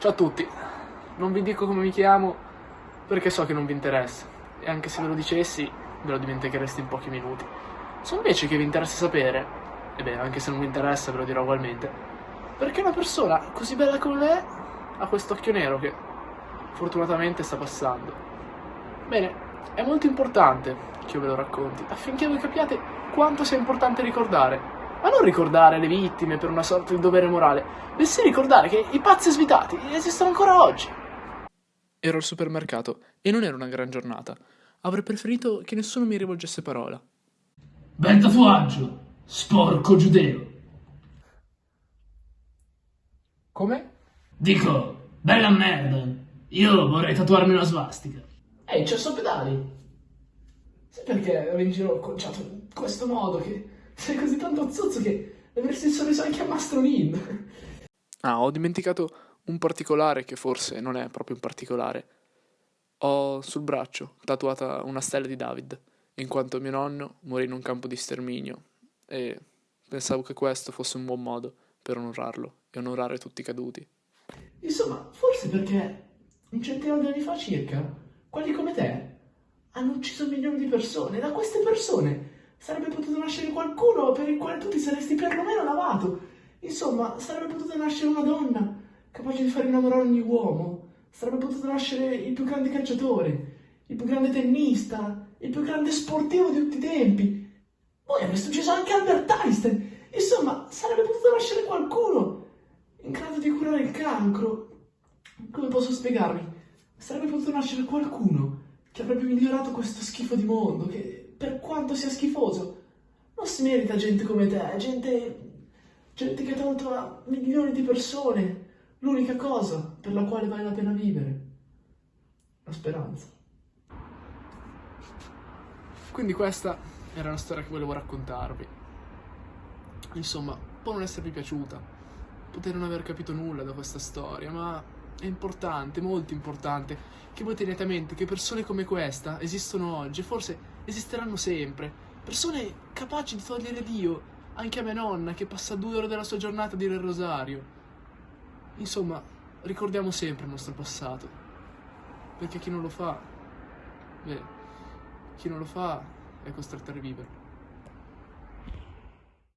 Ciao a tutti, non vi dico come mi chiamo perché so che non vi interessa e anche se ve lo dicessi ve lo dimentichereste in pochi minuti. Se invece che vi interessa sapere, e beh, anche se non vi interessa ve lo dirò ugualmente, perché una persona così bella come me ha questo occhio nero che fortunatamente sta passando. Bene, è molto importante che io ve lo racconti affinché voi capiate quanto sia importante ricordare ma non ricordare le vittime per una sorta di dovere morale, bensì ricordare che i pazzi svitati esistono ancora oggi. Ero al supermercato e non era una gran giornata. Avrei preferito che nessuno mi rivolgesse parola. Bel tatuaggio, sporco giudeo. Come? Dico, bella merda. Io vorrei tatuarmi una svastica. Ehi, c'è pedali. Sai perché ero in giro conciato in questo modo che sei così tanto zozzo che avresti il sorriso anche a Mastro Lin. Ah, ho dimenticato un particolare che forse non è proprio un particolare. Ho sul braccio tatuata una stella di David, in quanto mio nonno morì in un campo di sterminio e pensavo che questo fosse un buon modo per onorarlo e onorare tutti i caduti. Insomma, forse perché un centinaio di anni fa circa, quelli come te hanno ucciso milioni di persone da queste persone sarebbe potuto nascere qualcuno per il quale tu ti saresti perlomeno lavato. Insomma, sarebbe potuta nascere una donna capace di far innamorare ogni uomo. Sarebbe potuto nascere il più grande calciatore, il più grande tennista, il più grande sportivo di tutti i tempi. Poi avreste ucciso anche Albert Einstein. Insomma, sarebbe potuto nascere qualcuno in grado di curare il cancro. Come posso spiegarmi? Sarebbe potuto nascere qualcuno che avrebbe migliorato questo schifo di mondo, che per quanto sia schifoso, non si merita gente come te, gente, gente che ha tolto a milioni di persone l'unica cosa per la quale vale la pena vivere, la speranza. Quindi questa era la storia che volevo raccontarvi. Insomma, può non esservi piaciuta, potete non aver capito nulla da questa storia, ma è importante, molto importante, che voi teniate a mente che persone come questa esistono oggi e forse esisteranno sempre. Persone capaci di togliere Dio, anche a mia nonna che passa due ore della sua giornata a dire il rosario. Insomma, ricordiamo sempre il nostro passato, perché chi non lo fa, beh, chi non lo fa è costretto a riviverlo.